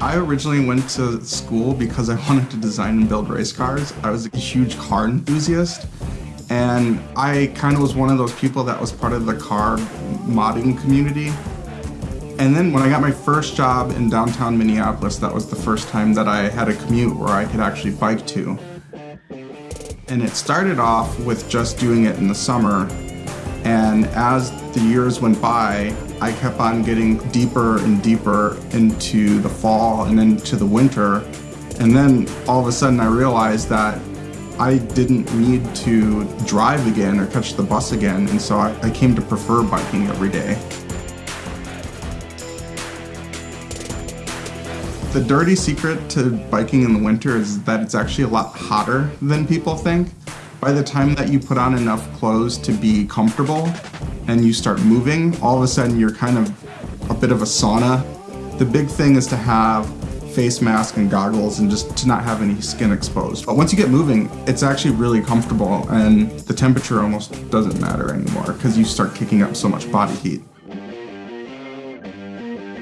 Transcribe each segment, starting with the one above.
I originally went to school because I wanted to design and build race cars. I was a huge car enthusiast and I kind of was one of those people that was part of the car modding community. And then when I got my first job in downtown Minneapolis, that was the first time that I had a commute where I could actually bike to. And it started off with just doing it in the summer. And as the years went by, I kept on getting deeper and deeper into the fall and into the winter. And then all of a sudden I realized that I didn't need to drive again or catch the bus again. And so I, I came to prefer biking every day. The dirty secret to biking in the winter is that it's actually a lot hotter than people think. By the time that you put on enough clothes to be comfortable and you start moving, all of a sudden you're kind of a bit of a sauna. The big thing is to have face mask and goggles and just to not have any skin exposed. But once you get moving, it's actually really comfortable and the temperature almost doesn't matter anymore because you start kicking up so much body heat.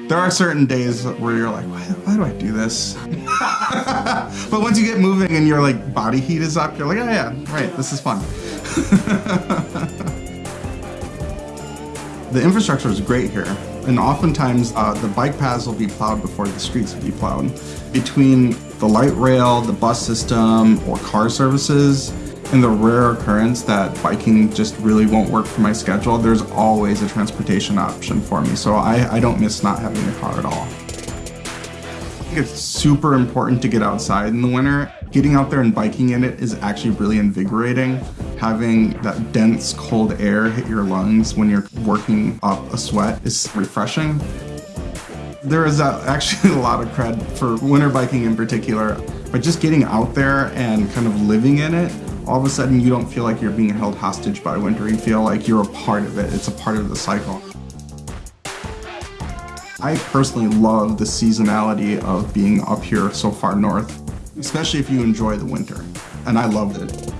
There are certain days where you're like, why, why do I do this? but once you get moving and your like body heat is up, you're like, oh yeah, right, this is fun. the infrastructure is great here. And oftentimes uh, the bike paths will be plowed before the streets will be plowed. Between the light rail, the bus system, or car services, in the rare occurrence that biking just really won't work for my schedule, there's always a transportation option for me. So I, I don't miss not having a car at all. Think it's super important to get outside in the winter. Getting out there and biking in it is actually really invigorating. Having that dense cold air hit your lungs when you're working up a sweat is refreshing. There is actually a lot of cred for winter biking in particular, but just getting out there and kind of living in it all of a sudden you don't feel like you're being held hostage by winter. You feel like you're a part of it. It's a part of the cycle. I personally love the seasonality of being up here so far north, especially if you enjoy the winter. And I loved it.